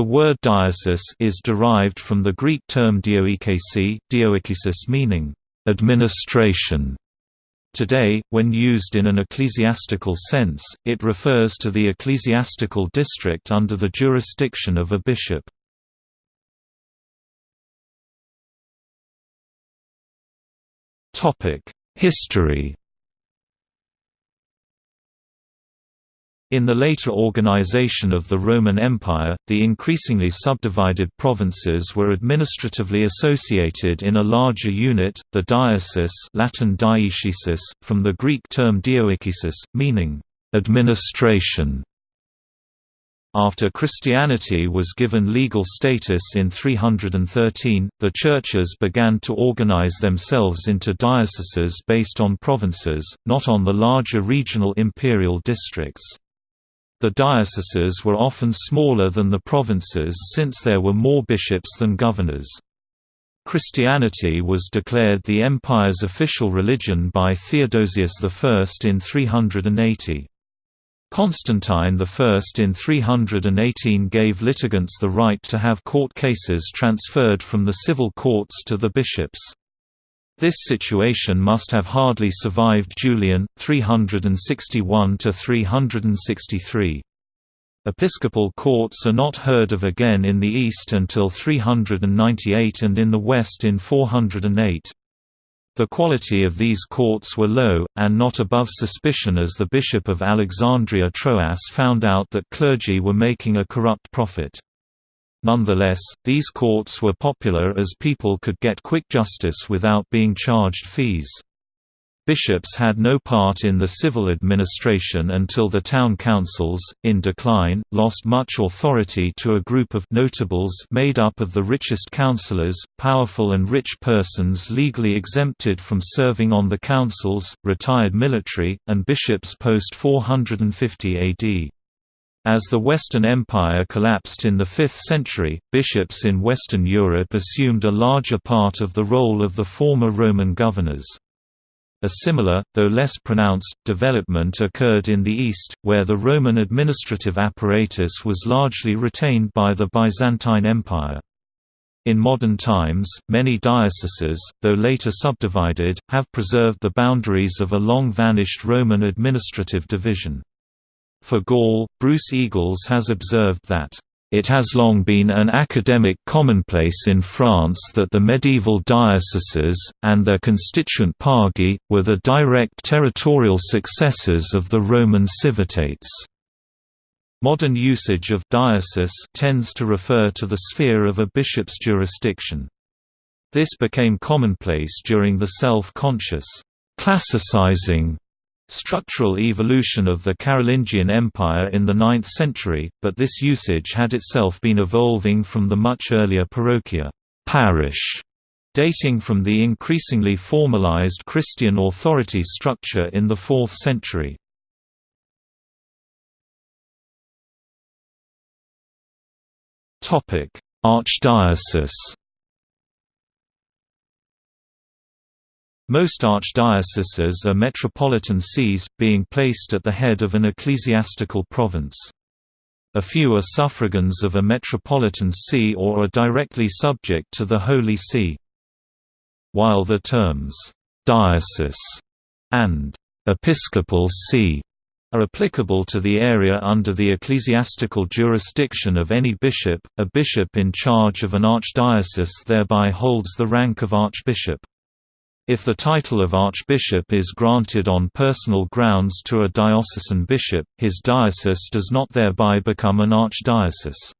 The word diocese is derived from the Greek term dioikesi, dioikesis meaning administration. Today, when used in an ecclesiastical sense, it refers to the ecclesiastical district under the jurisdiction of a bishop. History In the later organization of the Roman Empire, the increasingly subdivided provinces were administratively associated in a larger unit, the diocese Latin dioecesis, from the Greek term dioekesis, meaning, "...administration". After Christianity was given legal status in 313, the churches began to organize themselves into dioceses based on provinces, not on the larger regional imperial districts. The dioceses were often smaller than the provinces since there were more bishops than governors. Christianity was declared the empire's official religion by Theodosius I in 380. Constantine I in 318 gave litigants the right to have court cases transferred from the civil courts to the bishops. This situation must have hardly survived Julian, 361–363. Episcopal courts are not heard of again in the East until 398 and in the West in 408. The quality of these courts were low, and not above suspicion as the Bishop of Alexandria Troas found out that clergy were making a corrupt profit. Nonetheless, these courts were popular as people could get quick justice without being charged fees. Bishops had no part in the civil administration until the town councils, in decline, lost much authority to a group of notables made up of the richest councillors, powerful and rich persons legally exempted from serving on the councils, retired military, and bishops post 450 AD. As the Western Empire collapsed in the 5th century, bishops in Western Europe assumed a larger part of the role of the former Roman governors. A similar, though less pronounced, development occurred in the East, where the Roman administrative apparatus was largely retained by the Byzantine Empire. In modern times, many dioceses, though later subdivided, have preserved the boundaries of a long-vanished Roman administrative division. For Gaul, Bruce Eagles has observed that it has long been an academic commonplace in France that the medieval dioceses, and their constituent pagi, were the direct territorial successors of the Roman civitates. Modern usage of diocese tends to refer to the sphere of a bishop's jurisdiction. This became commonplace during the self-conscious classicizing structural evolution of the Carolingian Empire in the 9th century, but this usage had itself been evolving from the much earlier parochia parish, dating from the increasingly formalized Christian authority structure in the 4th century. Archdiocese Most archdioceses are metropolitan sees, being placed at the head of an ecclesiastical province. A few are suffragans of a metropolitan see or are directly subject to the Holy See. While the terms, «diocese» and «episcopal see» are applicable to the area under the ecclesiastical jurisdiction of any bishop, a bishop in charge of an archdiocese thereby holds the rank of archbishop. If the title of archbishop is granted on personal grounds to a diocesan bishop, his diocese does not thereby become an archdiocese.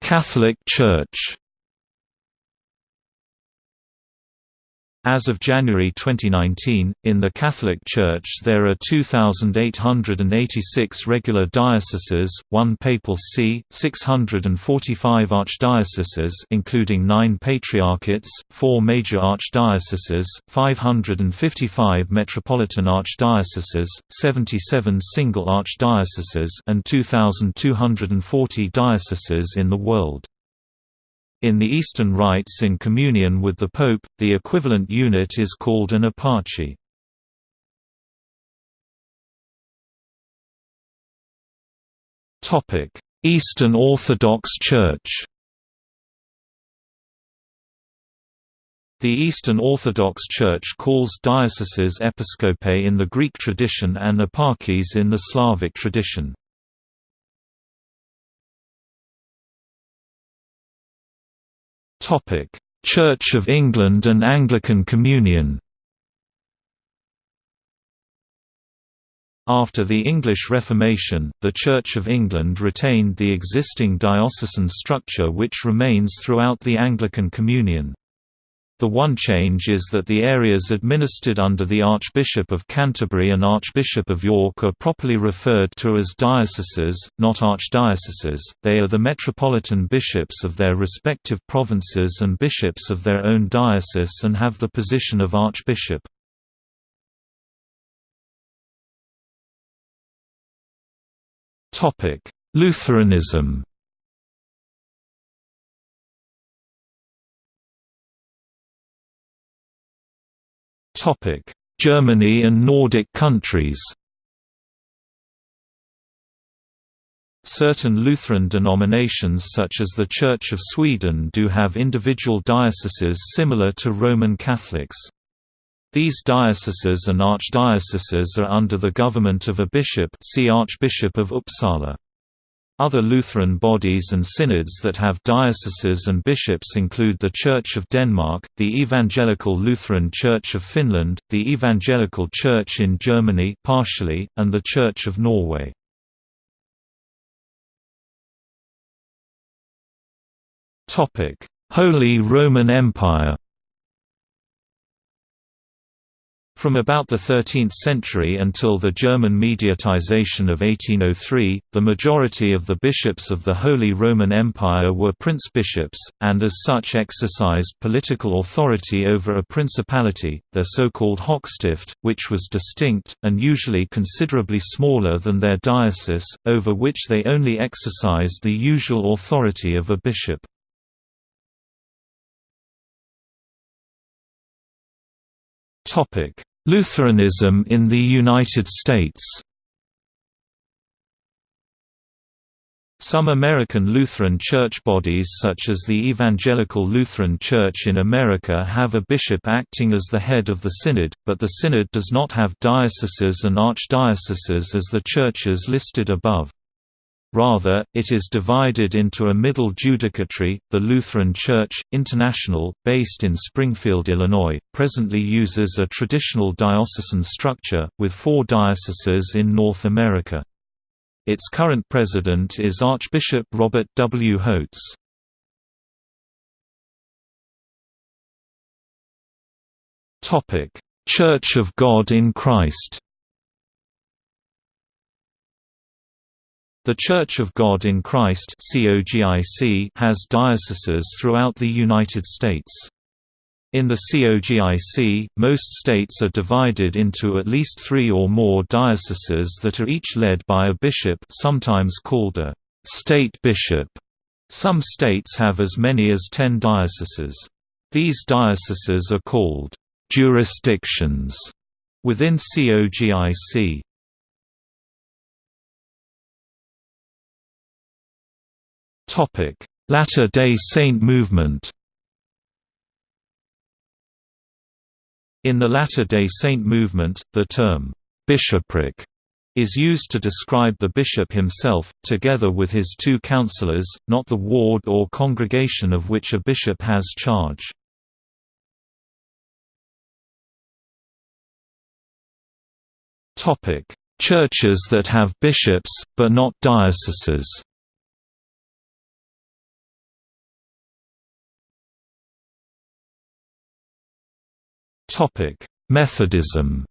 Catholic Church As of January 2019, in the Catholic Church there are 2,886 regular dioceses, one papal see, 645 archdioceses including nine patriarchates, four major archdioceses, 555 metropolitan archdioceses, 77 single archdioceses and 2,240 dioceses in the world. In the Eastern rites in communion with the Pope, the equivalent unit is called an eparchy. Eastern Orthodox Church The Eastern Orthodox Church calls dioceses episcopae in the Greek tradition and eparchies in the Slavic tradition. Church of England and Anglican Communion After the English Reformation, the Church of England retained the existing diocesan structure which remains throughout the Anglican Communion. The one change is that the areas administered under the Archbishop of Canterbury and Archbishop of York are properly referred to as dioceses, not archdioceses. They are the metropolitan bishops of their respective provinces and bishops of their own diocese and have the position of archbishop. Lutheranism Germany and Nordic countries Certain Lutheran denominations such as the Church of Sweden do have individual dioceses similar to Roman Catholics. These dioceses and archdioceses are under the government of a bishop see Archbishop of Uppsala. Other Lutheran bodies and synods that have dioceses and bishops include the Church of Denmark, the Evangelical Lutheran Church of Finland, the Evangelical Church in Germany partially, and the Church of Norway. Holy Roman Empire From about the 13th century until the German mediatization of 1803, the majority of the bishops of the Holy Roman Empire were prince-bishops, and as such exercised political authority over a principality, their so-called Hochstift, which was distinct, and usually considerably smaller than their diocese, over which they only exercised the usual authority of a bishop. Lutheranism in the United States Some American Lutheran church bodies such as the Evangelical Lutheran Church in America have a bishop acting as the head of the synod, but the synod does not have dioceses and archdioceses as the churches listed above. Rather, it is divided into a middle judicatory. The Lutheran Church International, based in Springfield, Illinois, presently uses a traditional diocesan structure, with four dioceses in North America. Its current president is Archbishop Robert W. Holtz. Church of God in Christ The Church of God in Christ has dioceses throughout the United States. In the COGIC, most states are divided into at least three or more dioceses that are each led by a bishop sometimes called a «state bishop». Some states have as many as ten dioceses. These dioceses are called «jurisdictions» within COGIC. Latter-day Saint movement? In the Latter-day Saint movement, the term, "'bishopric' is used to describe the bishop himself, together with his two counselors, not the ward or congregation of which a bishop has charge. Churches that have bishops, but not dioceses Methodism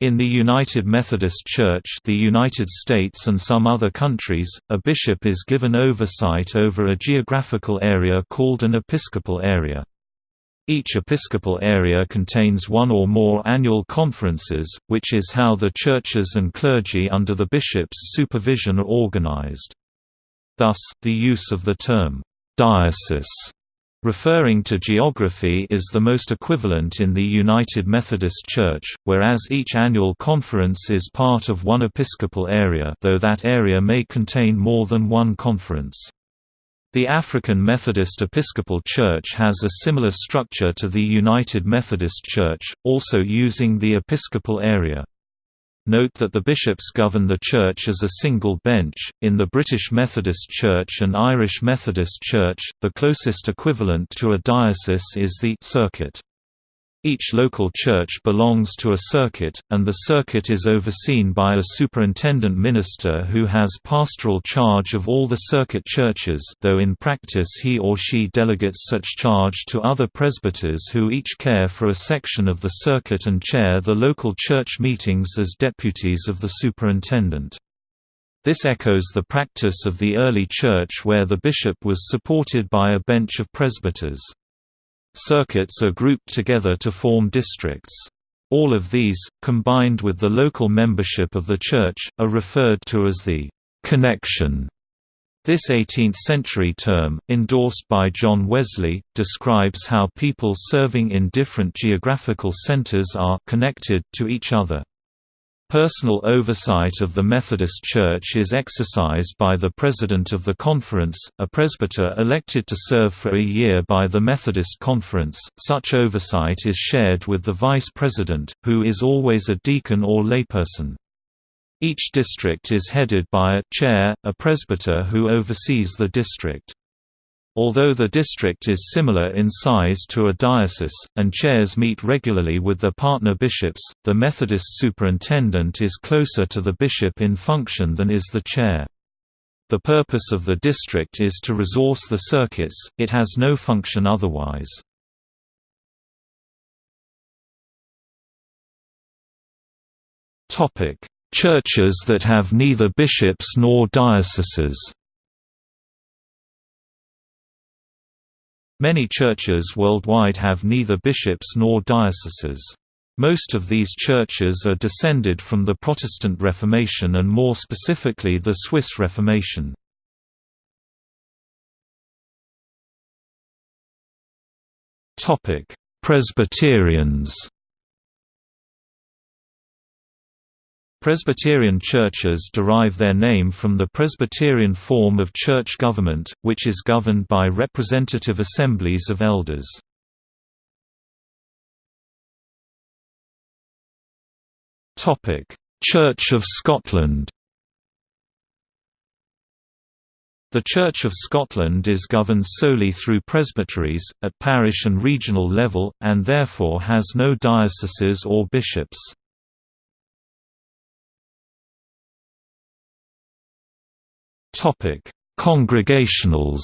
In the United Methodist Church the United States and some other countries, a bishop is given oversight over a geographical area called an episcopal area. Each episcopal area contains one or more annual conferences, which is how the churches and clergy under the bishop's supervision are organized. Thus, the use of the term, "'diocese' Referring to geography is the most equivalent in the United Methodist Church, whereas each annual conference is part of one episcopal area though that area may contain more than one conference. The African Methodist Episcopal Church has a similar structure to the United Methodist Church, also using the episcopal area. Note that the bishops govern the church as a single bench. In the British Methodist Church and Irish Methodist Church, the closest equivalent to a diocese is the circuit. Each local church belongs to a circuit, and the circuit is overseen by a superintendent minister who has pastoral charge of all the circuit churches though in practice he or she delegates such charge to other presbyters who each care for a section of the circuit and chair the local church meetings as deputies of the superintendent. This echoes the practice of the early church where the bishop was supported by a bench of presbyters. Circuits are grouped together to form districts. All of these, combined with the local membership of the church, are referred to as the «connection». This 18th-century term, endorsed by John Wesley, describes how people serving in different geographical centers are «connected» to each other. Personal oversight of the Methodist Church is exercised by the President of the Conference, a presbyter elected to serve for a year by the Methodist Conference. Such oversight is shared with the Vice President, who is always a deacon or layperson. Each district is headed by a chair, a presbyter who oversees the district. Although the district is similar in size to a diocese, and chairs meet regularly with their partner bishops, the Methodist superintendent is closer to the bishop in function than is the chair. The purpose of the district is to resource the circuits, it has no function otherwise. Churches that have neither bishops nor dioceses Many churches worldwide have neither bishops nor dioceses. Most of these churches are descended from the Protestant Reformation and more specifically the Swiss Reformation. Presbyterians Presbyterian churches derive their name from the Presbyterian form of church government, which is governed by representative assemblies of elders. Church of Scotland The Church of Scotland is governed solely through presbyteries, at parish and regional level, and therefore has no dioceses or bishops. Topic: Congregationals.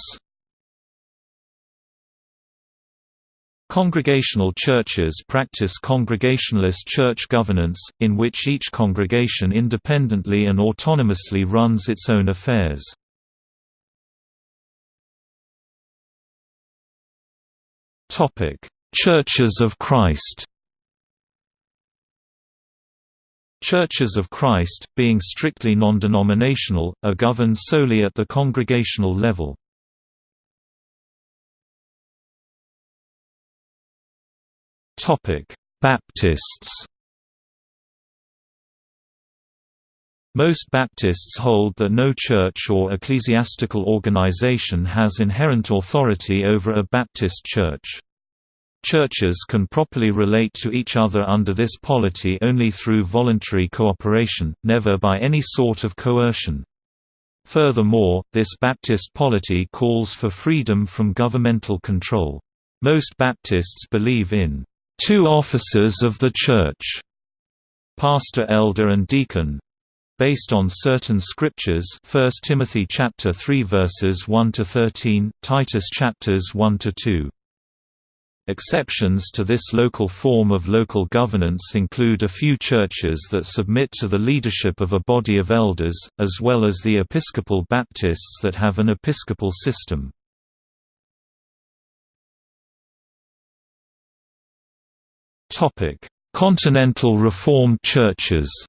Congregational churches practice congregationalist church governance, in which each congregation independently and autonomously runs its own affairs. Churches of Christ Churches of Christ, being strictly non-denominational, are governed solely at the congregational level. Baptists Most Baptists hold that no church or ecclesiastical organization has inherent authority over a Baptist church. Churches can properly relate to each other under this polity only through voluntary cooperation, never by any sort of coercion. Furthermore, this Baptist polity calls for freedom from governmental control. Most Baptists believe in two officers of the Church, pastor, elder and deacon, based on certain scriptures 1 Timothy chapter 3 verses 1 to 13 Titus chapters 1 to 2 Exceptions to this local form of local governance include a few churches that submit to the leadership of a body of elders, as well as the Episcopal Baptists that have an episcopal system. Continental Reformed churches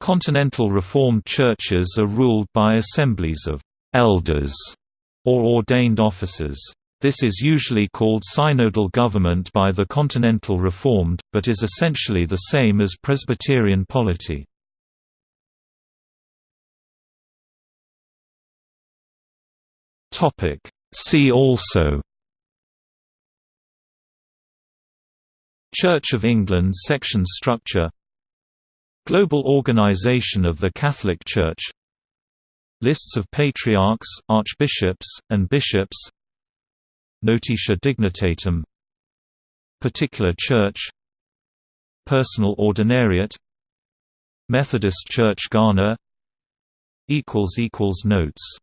Continental Reformed churches are ruled by assemblies of «elders» or ordained officers. This is usually called synodal government by the Continental Reformed, but is essentially the same as Presbyterian polity. See also Church of England section structure Global Organization of the Catholic Church Lists of patriarchs, archbishops, and bishops. Notitia dignitatum Particular Church. Personal Ordinariate. Methodist Church Ghana. Notes